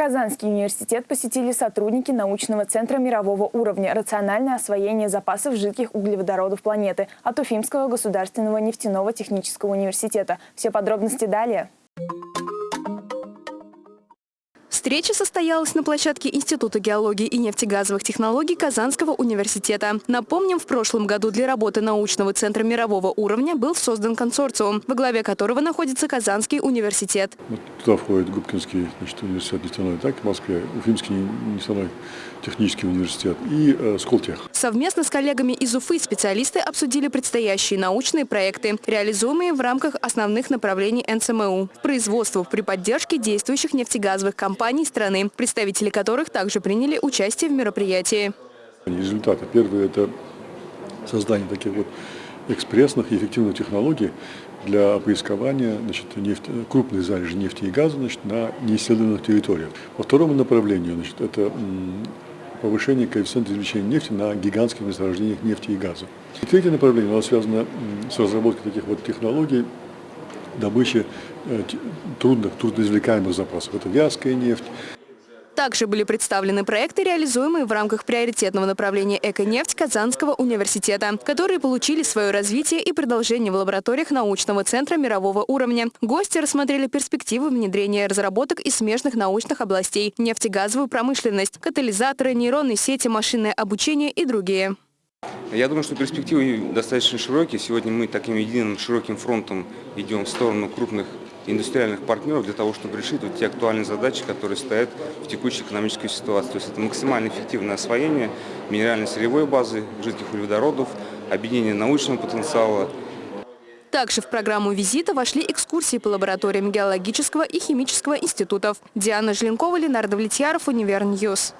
Казанский университет посетили сотрудники научного центра мирового уровня «Рациональное освоение запасов жидких углеводородов планеты» от Уфимского государственного нефтяного технического университета. Все подробности далее. Встреча состоялась на площадке Института геологии и нефтегазовых технологий Казанского университета. Напомним, в прошлом году для работы научного центра мирового уровня был создан консорциум, во главе которого находится Казанский университет. Вот туда входит Губкинский значит, университет нефтяной, так, в Москве, Уфимский нефтяной технический университет и э, Сколтех. Совместно с коллегами из Уфы специалисты обсудили предстоящие научные проекты, реализуемые в рамках основных направлений НСМУ. Производство при поддержке действующих нефтегазовых компаний компаний страны, представители которых также приняли участие в мероприятии. Результаты. Первое – это создание таких вот экспрессных и эффективных технологий для поискования значит, нефть, крупных залежей нефти и газа значит, на неисследованных территориях. По второму направлению значит, это повышение коэффициента извлечения нефти на гигантских месторождениях нефти и газа. И третье направление оно связано с разработкой таких вот технологий добычи э, трудных, трудноизвлекаемых запасов. Это вязкая нефть. Также были представлены проекты, реализуемые в рамках приоритетного направления «Эко-нефть» Казанского университета, которые получили свое развитие и продолжение в лабораториях научного центра мирового уровня. Гости рассмотрели перспективы внедрения разработок из смежных научных областей – нефтегазовую промышленность, катализаторы, нейронные сети, машинное обучение и другие. Я думаю, что перспективы достаточно широкие. Сегодня мы таким единым широким фронтом идем в сторону крупных индустриальных партнеров для того, чтобы решить вот те актуальные задачи, которые стоят в текущей экономической ситуации. То есть это максимально эффективное освоение минерально-сырьевой базы, жидких углеводородов, объединение научного потенциала. Также в программу визита вошли экскурсии по лабораториям геологического и химического институтов. Диана Желенкова, Ленардо Влетьяров, Univer News.